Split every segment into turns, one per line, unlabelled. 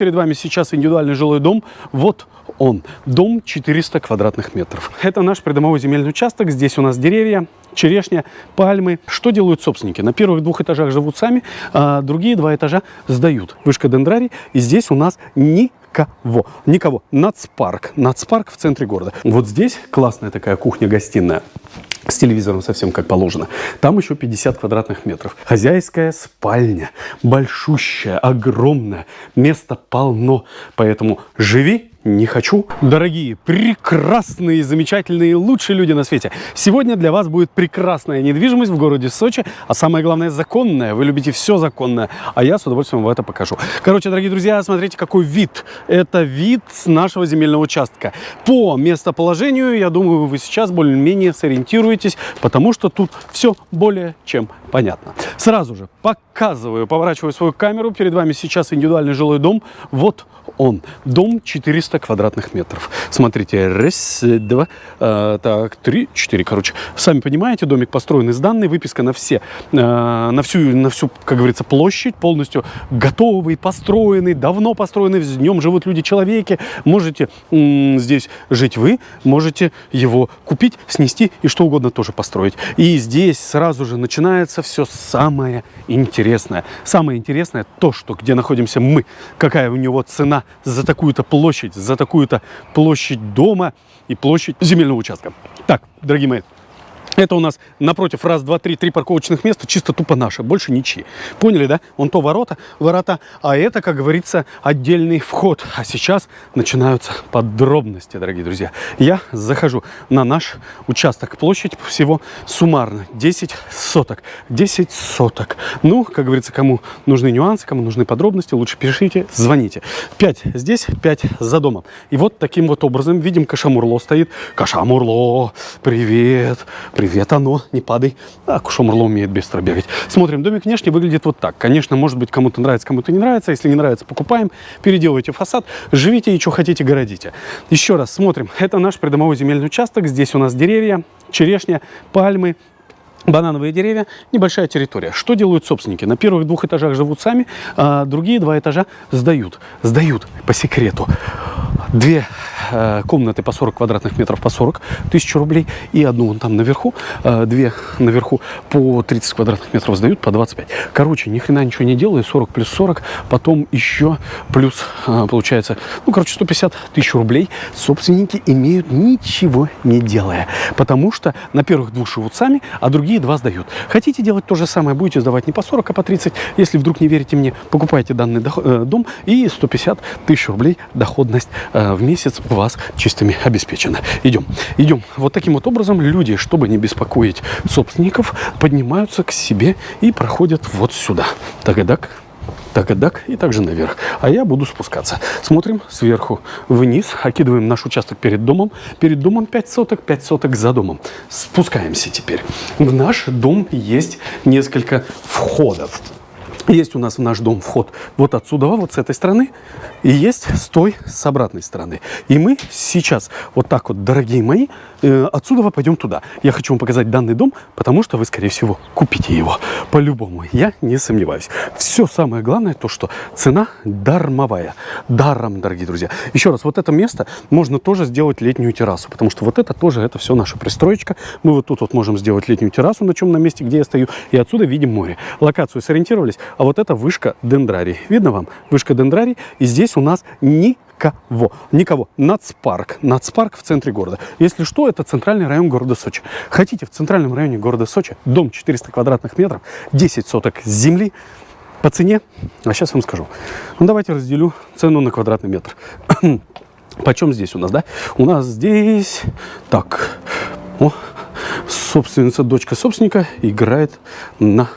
Перед вами сейчас индивидуальный жилой дом. Вот он. Дом 400 квадратных метров. Это наш придомовой земельный участок. Здесь у нас деревья, черешня, пальмы. Что делают собственники? На первых двух этажах живут сами, а другие два этажа сдают. Вышка дендрарий. И здесь у нас никого. Никого. Нацпарк. Нацпарк в центре города. Вот здесь классная такая кухня-гостиная с телевизором совсем как положено. Там еще 50 квадратных метров. Хозяйская спальня, большущая, огромная, места полно. Поэтому живи не хочу. Дорогие, прекрасные, замечательные, лучшие люди на свете. Сегодня для вас будет прекрасная недвижимость в городе Сочи, а самое главное законная. Вы любите все законное, а я с удовольствием вам это покажу. Короче, дорогие друзья, смотрите, какой вид. Это вид с нашего земельного участка. По местоположению, я думаю, вы сейчас более-менее сориентируетесь, потому что тут все более чем понятно. Сразу же показываю, поворачиваю свою камеру. Перед вами сейчас индивидуальный жилой дом. Вот он. Дом 400 квадратных метров. Смотрите, раз, два, э, так, три, четыре, короче. Сами понимаете, домик построен из данной, выписка на все, э, на всю, на всю, как говорится, площадь, полностью готовый, построенный, давно построенный, в нем живут люди-человеки. Можете здесь жить вы, можете его купить, снести и что угодно тоже построить. И здесь сразу же начинается все самое интересное. Самое интересное то, что где находимся мы, какая у него цена за такую-то площадь, за такую-то площадь дома и площадь земельного участка. Так, дорогие мои, это у нас напротив раз, два, три, три парковочных места, чисто тупо наши, больше ничьи. Поняли, да? Вон то ворота, ворота, а это, как говорится, отдельный вход. А сейчас начинаются подробности, дорогие друзья. Я захожу на наш участок. Площадь всего суммарно 10 соток. 10 соток. Ну, как говорится, кому нужны нюансы, кому нужны подробности, лучше пишите, звоните. 5 здесь, 5 за домом. И вот таким вот образом, видим, Кашамурло стоит. Кашамурло, привет, привет Привет, оно, не падай. А, Кушомрло умеет быстро бегать. Смотрим, домик внешне выглядит вот так. Конечно, может быть, кому-то нравится, кому-то не нравится. Если не нравится, покупаем, переделывайте фасад, живите и что хотите, городите. Еще раз смотрим. Это наш придомовой земельный участок. Здесь у нас деревья, черешня, пальмы, банановые деревья, небольшая территория. Что делают собственники? На первых двух этажах живут сами, а другие два этажа сдают. Сдают по секрету. Две Э, комнаты по 40 квадратных метров по 40 тысяч рублей. И одну вон там наверху, э, две наверху по 30 квадратных метров сдают по 25. Короче, ни хрена ничего не делаю, 40 плюс 40, потом еще плюс, э, получается, ну, короче, 150 тысяч рублей собственники имеют ничего не делая. Потому что на первых двух живут сами, а другие два сдают. Хотите делать то же самое, будете сдавать не по 40, а по 30. Если вдруг не верите мне, покупайте данный дом и 150 тысяч рублей доходность в месяц в вас чистыми обеспечено. Идем. Идем. Вот таким вот образом люди, чтобы не беспокоить собственников, поднимаются к себе и проходят вот сюда. Так-дак так и также наверх. А я буду спускаться. Смотрим сверху вниз, окидываем наш участок перед домом. Перед домом 5 соток, 5 соток за домом. Спускаемся теперь. В наш дом есть несколько входов. Есть у нас в наш дом вход вот отсюда, вот с этой стороны, и есть с той, с обратной стороны. И мы сейчас вот так вот, дорогие мои, э, отсюда пойдем туда. Я хочу вам показать данный дом, потому что вы, скорее всего, купите его. По-любому, я не сомневаюсь. Все самое главное, то, что цена дармовая. Даром, дорогие друзья. Еще раз, вот это место можно тоже сделать летнюю террасу, потому что вот это тоже, это все наша пристроечка. Мы вот тут вот можем сделать летнюю террасу, на чем на месте, где я стою, и отсюда видим море. Локацию сориентировались, а вот это вышка дендрарий. Видно вам? Вышка дендрарий. И здесь у нас никого. Никого. Нацпарк. Нацпарк в центре города. Если что, это центральный район города Сочи. Хотите в центральном районе города Сочи дом 400 квадратных метров, 10 соток земли, по цене, а сейчас вам скажу. Ну, давайте разделю цену на квадратный метр. Почем здесь у нас, да? У нас здесь, так, о, собственница, дочка собственника играет на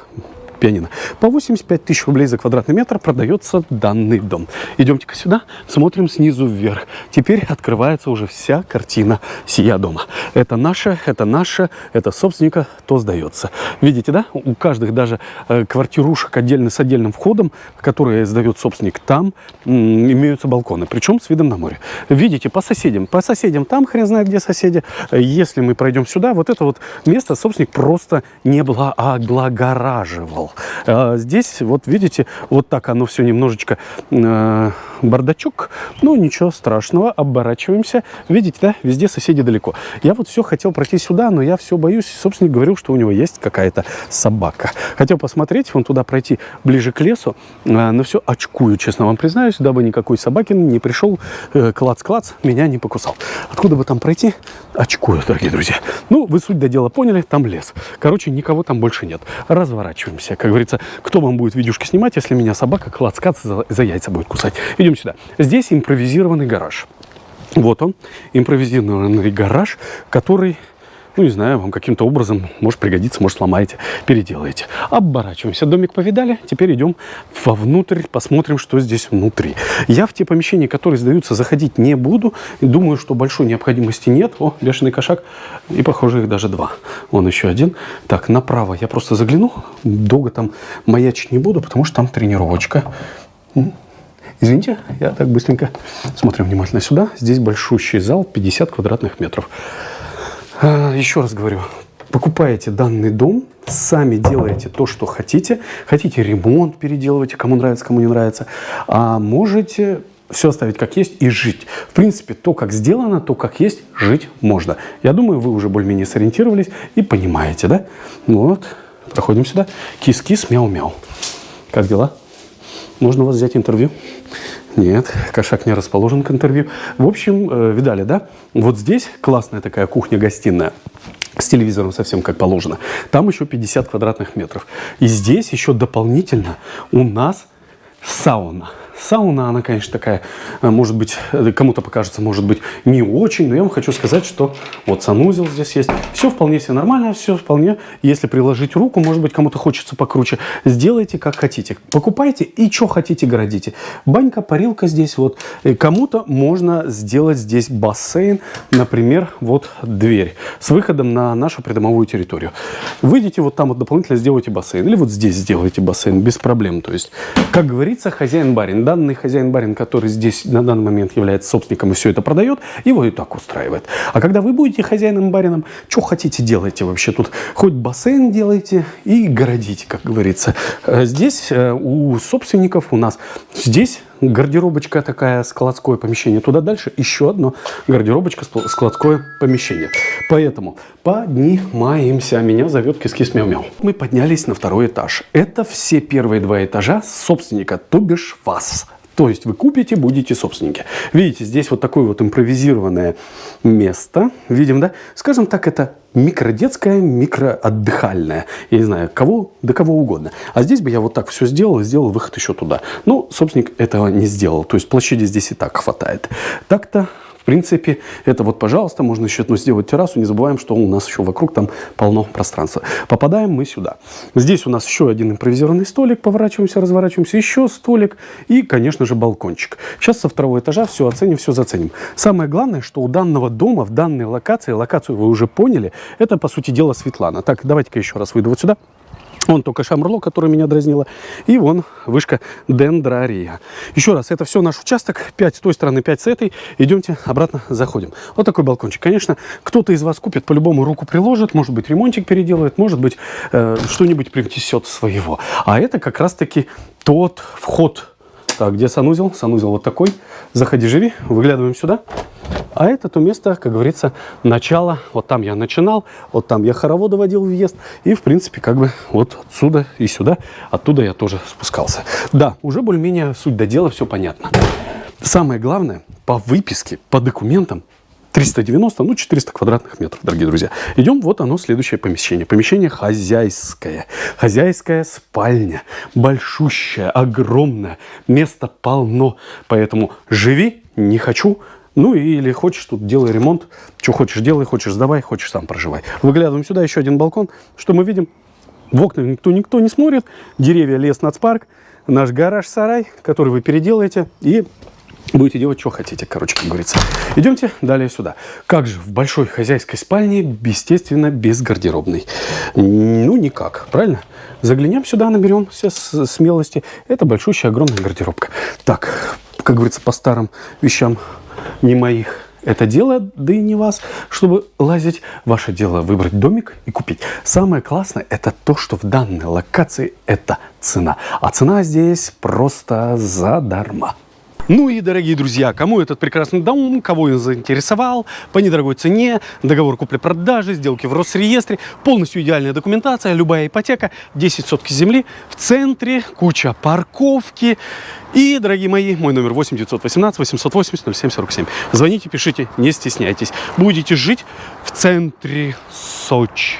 пианино. По 85 тысяч рублей за квадратный метр продается данный дом. Идемте-ка сюда, смотрим снизу вверх. Теперь открывается уже вся картина сия дома. Это наше, это наше, это собственника, то сдается. Видите, да? У каждых даже э, квартирушек отдельно с отдельным входом, которые сдает собственник, там имеются балконы, причем с видом на море. Видите, по соседям, по соседям там хрен знает где соседи. Если мы пройдем сюда, вот это вот место собственник просто не облагораживал. А здесь, вот видите, вот так оно все немножечко э, бардачок, но ничего страшного, оборачиваемся. Видите, да, везде соседи далеко. Я вот все хотел пройти сюда, но я все боюсь. Собственно, говорил, что у него есть какая-то собака. Хотел посмотреть, вон туда пройти ближе к лесу, а, но все очкую, честно вам признаюсь, дабы никакой собаки не пришел, э, клац-клац, меня не покусал. Откуда бы там пройти? Очкую, дорогие друзья. Ну, вы суть до дела поняли, там лес. Короче, никого там больше нет. Разворачиваемся. Как говорится, кто вам будет видюшки снимать, если меня собака клац-клац за, за яйца будет кусать? Идем сюда. Здесь импровизированный гараж. Вот он, импровизированный гараж, который ну, не знаю, вам каким-то образом может пригодиться, может сломаете, переделаете. Оборачиваемся. Домик повидали, теперь идем вовнутрь, посмотрим, что здесь внутри. Я в те помещения, которые сдаются, заходить не буду. Думаю, что большой необходимости нет. О, бешеный кошак. И, похоже, их даже два. Вон еще один. Так, направо я просто загляну. Долго там маячить не буду, потому что там тренировочка. Извините, я так быстренько. Смотрим внимательно сюда. Здесь большущий зал, 50 квадратных метров. А, еще раз говорю, покупаете данный дом, сами делаете то, что хотите. Хотите ремонт переделывайте, кому нравится, кому не нравится. А можете все оставить как есть и жить. В принципе, то, как сделано, то, как есть, жить можно. Я думаю, вы уже более-менее сориентировались и понимаете, да? Ну вот, проходим сюда. Кис-кис, мяу-мяу. Как дела? Можно у вас взять интервью? Нет, кошак не расположен к интервью. В общем, э, видали, да? Вот здесь классная такая кухня-гостиная с телевизором совсем как положено. Там еще 50 квадратных метров. И здесь еще дополнительно у нас сауна. Сауна, она, конечно, такая, э, может быть, э, кому-то покажется, может быть, не очень, но я вам хочу сказать, что вот санузел здесь есть. Все вполне себе нормально, все вполне, если приложить руку, может быть, кому-то хочется покруче, сделайте как хотите. Покупайте и что хотите городите. Банька, парилка здесь вот. Кому-то можно сделать здесь бассейн, например, вот дверь с выходом на нашу придомовую территорию. Выйдите вот там вот дополнительно сделайте бассейн. Или вот здесь сделайте бассейн без проблем. То есть, как говорится, хозяин-барин данный хозяин-барин, который здесь на данный момент является собственником и все это продает, его и так устраивает. А когда вы будете хозяином-барином, что хотите делайте вообще тут. Хоть бассейн делайте и городите, как говорится. Э, здесь э, у собственников у нас, здесь гардеробочка такая, складское помещение. Туда дальше еще одно гардеробочка, складское помещение. Поэтому поднимаемся. Меня зовет Кис-Кис Мяу-Мяу. Мы поднялись на второй этаж. Это все первые два этажа собственника, то бишь вас. То есть вы купите, будете собственники. Видите, здесь вот такое вот импровизированное место. Видим, да? Скажем так, это микродетское, микроотдыхальное. Я не знаю, кого, до кого угодно. А здесь бы я вот так все сделал, сделал выход еще туда. Но собственник этого не сделал. То есть площади здесь и так хватает. Так-то в принципе, это вот, пожалуйста, можно еще ну, сделать террасу. Не забываем, что у нас еще вокруг там полно пространства. Попадаем мы сюда. Здесь у нас еще один импровизированный столик. Поворачиваемся, разворачиваемся. Еще столик. И, конечно же, балкончик. Сейчас со второго этажа все оценим, все заценим. Самое главное, что у данного дома, в данной локации, локацию вы уже поняли, это, по сути дела, Светлана. Так, давайте-ка еще раз выйду вот сюда. Вон только шамрло, которое меня дразнило. И вон вышка дендрария. Еще раз, это все наш участок. 5 с той стороны, 5 с этой. Идемте обратно, заходим. Вот такой балкончик. Конечно, кто-то из вас купит, по-любому руку приложит. Может быть, ремонтик переделает. Может быть, э, что-нибудь принесет своего. А это как раз-таки тот вход. Так, где санузел? Санузел вот такой. Заходи, живи. Выглядываем сюда. А это то место, как говорится, начало. Вот там я начинал, вот там я хороводы водил въезд. И, в принципе, как бы вот отсюда и сюда, оттуда я тоже спускался. Да, уже более-менее суть до дела, все понятно. Самое главное, по выписке, по документам, 390, ну 400 квадратных метров, дорогие друзья. Идем, вот оно, следующее помещение. Помещение хозяйское. Хозяйская спальня. Большущая, огромная. Места полно. Поэтому живи, не хочу, ну или хочешь тут делай ремонт, что хочешь делай, хочешь сдавай, хочешь сам проживай. Выглядываем сюда, еще один балкон. Что мы видим? В окна никто, никто не смотрит. Деревья, лес, нацпарк. Наш гараж-сарай, который вы переделаете и будете делать, что хотите, короче, как говорится. Идемте далее сюда. Как же в большой хозяйской спальне, естественно, без гардеробной? Ну, никак, правильно? Заглянем сюда, наберемся смелости. Это большущая, огромная гардеробка. Так, как говорится, по старым вещам не моих это дело, да и не вас, чтобы лазить. Ваше дело выбрать домик и купить. Самое классное это то, что в данной локации это цена. А цена здесь просто задарма. Ну и, дорогие друзья, кому этот прекрасный дом, кого он заинтересовал, по недорогой цене, договор купли-продажи, сделки в Росреестре, полностью идеальная документация, любая ипотека, 10 сотки земли в центре, куча парковки. И, дорогие мои, мой номер 8 918 880 0747. Звоните, пишите, не стесняйтесь. Будете жить в центре Сочи.